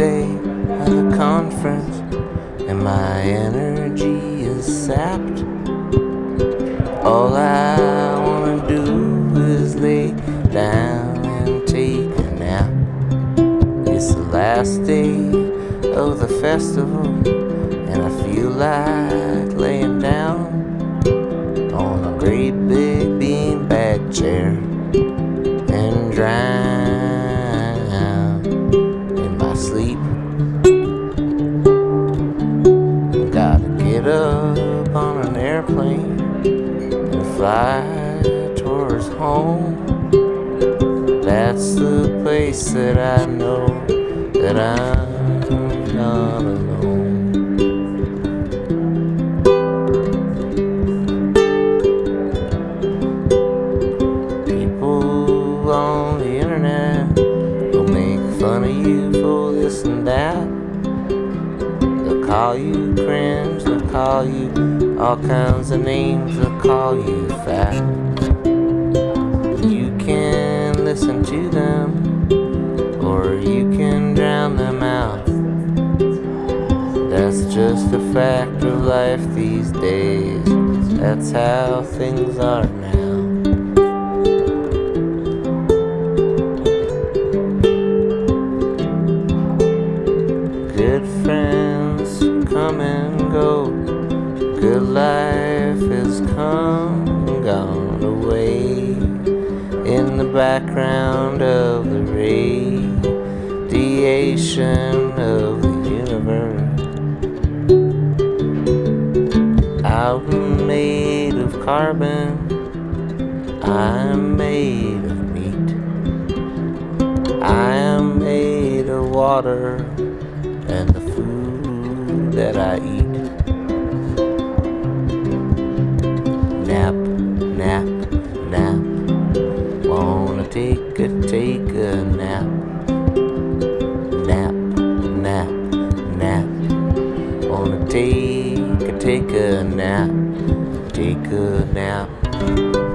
day at a conference and my energy is sapped. All I wanna do is lay down and take a nap. It's the last day of the festival and I feel like laying down on a great big beanbag chair and drying. Airplane and fly towards home. That's the place that I know that I'm not alone. People on the internet will make fun of you for this and that. Call you cringe, they'll call you all kinds of names, they'll call you fat. You can listen to them, or you can drown them out. That's just a fact of life these days. That's how things are now. Come and go. Good life has come and gone away. In the background of the radiation of the universe. I'm made of carbon. I'm made of meat. I am made of water and the food that I eat. Nap, nap, nap. Wanna take a, take a nap. Nap, nap, nap. Wanna take a, take a nap. Take a nap.